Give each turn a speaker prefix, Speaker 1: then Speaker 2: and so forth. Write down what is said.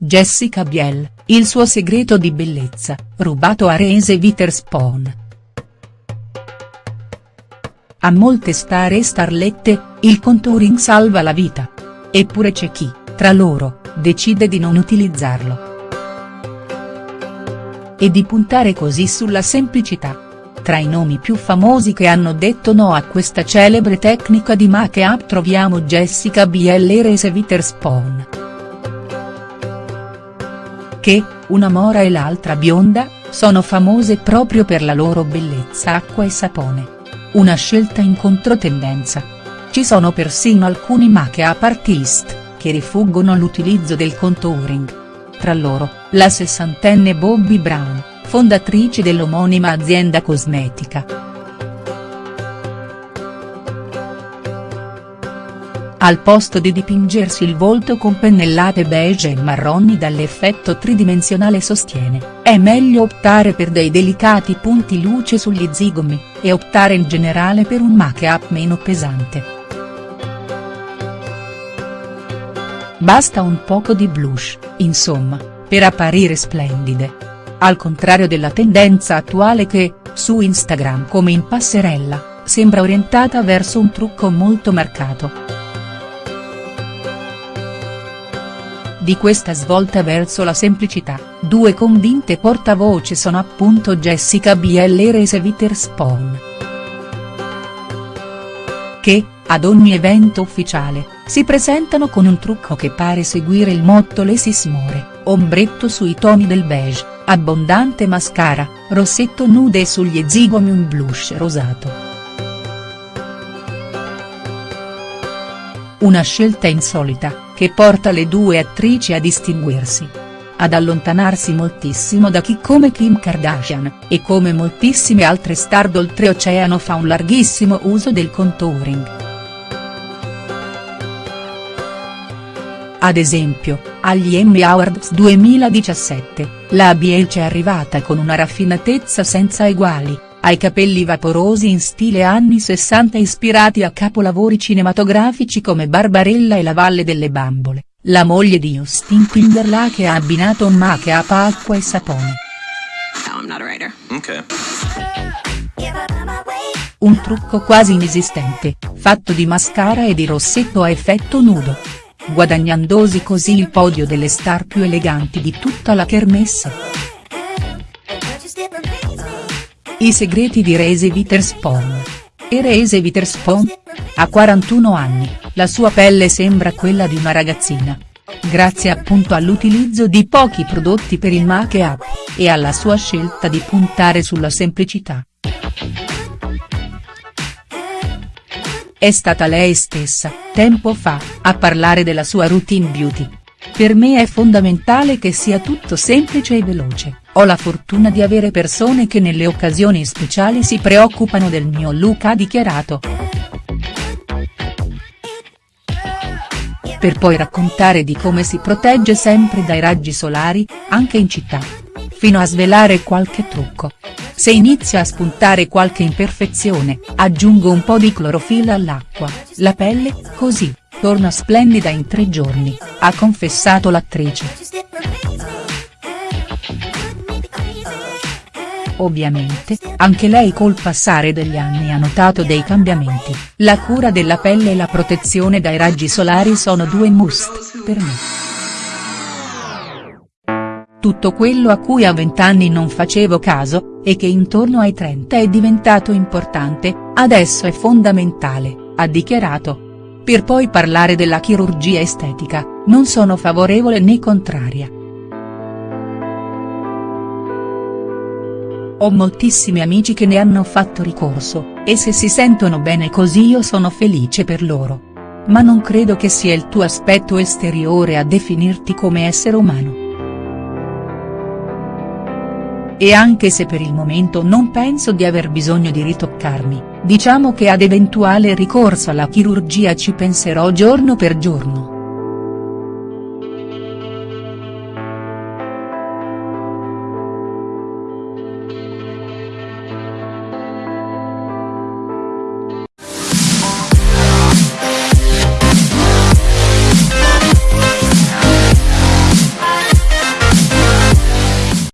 Speaker 1: Jessica Biel, il suo segreto di bellezza, rubato a Reese Witherspoon. A molte star e starlette, il contouring salva la vita. Eppure c'è chi, tra loro, decide di non utilizzarlo. E di puntare così sulla semplicità. Tra i nomi più famosi che hanno detto no a questa celebre tecnica di make-up troviamo Jessica Biel e Reese Witherspoon. Che, una mora e l'altra bionda, sono famose proprio per la loro bellezza acqua e sapone. Una scelta in controtendenza. Ci sono persino alcuni make-up artist, che rifuggono l'utilizzo del contouring. Tra loro, la sessantenne Bobbi Brown, fondatrice dell'omonima azienda cosmetica. Al posto di dipingersi il volto con pennellate beige e marroni dall'effetto tridimensionale sostiene, è meglio optare per dei delicati punti luce sugli zigomi, e optare in generale per un make-up meno pesante. Basta un poco di blush, insomma, per apparire splendide. Al contrario della tendenza attuale che, su Instagram come in passerella, sembra orientata verso un trucco molto marcato. Di questa svolta verso la semplicità, due convinte portavoce sono appunto Jessica Biel e Reese Witherspoon. Che, ad ogni evento ufficiale, si presentano con un trucco che pare seguire il motto Less is more, ombretto sui toni del beige abbondante mascara, rossetto nude e sugli zigomi un blush rosato. Una scelta insolita, che porta le due attrici a distinguersi. Ad allontanarsi moltissimo da chi come Kim Kardashian, e come moltissime altre star d'oltreoceano fa un larghissimo uso del contouring. Ad esempio, agli Emmy Awards 2017, la Biel è arrivata con una raffinatezza senza eguali, ai capelli vaporosi in stile anni 60 ispirati a capolavori cinematografici come Barbarella e La Valle delle Bambole, la moglie di Justin Timberlake ha abbinato un make-up acqua e sapone. Un trucco quasi inesistente, fatto di mascara e di rossetto a effetto nudo guadagnandosi così il podio delle star più eleganti di tutta la kermesse. I segreti di Reese Witherspoon. E Reese Witherspoon? Ha 41 anni, la sua pelle sembra quella di una ragazzina. Grazie appunto all'utilizzo di pochi prodotti per il make-up, e alla sua scelta di puntare sulla semplicità. È stata lei stessa, tempo fa, a parlare della sua routine beauty. Per me è fondamentale che sia tutto semplice e veloce, ho la fortuna di avere persone che nelle occasioni speciali si preoccupano del mio look ha dichiarato. Per poi raccontare di come si protegge sempre dai raggi solari, anche in città. Fino a svelare qualche trucco. Se inizia a spuntare qualche imperfezione, aggiungo un po' di clorofilla all'acqua, la pelle, così, torna splendida in tre giorni, ha confessato l'attrice. Ovviamente, anche lei col passare degli anni ha notato dei cambiamenti, la cura della pelle e la protezione dai raggi solari sono due must, per me. Tutto quello a cui a vent'anni non facevo caso, e che intorno ai 30 è diventato importante, adesso è fondamentale, ha dichiarato. Per poi parlare della chirurgia estetica, non sono favorevole né contraria. Ho moltissimi amici che ne hanno fatto ricorso, e se si sentono bene così io sono felice per loro. Ma non credo che sia il tuo aspetto esteriore a definirti come essere umano. E anche se per il momento non penso di aver bisogno di ritoccarmi, diciamo che ad eventuale ricorso alla chirurgia ci penserò giorno per giorno.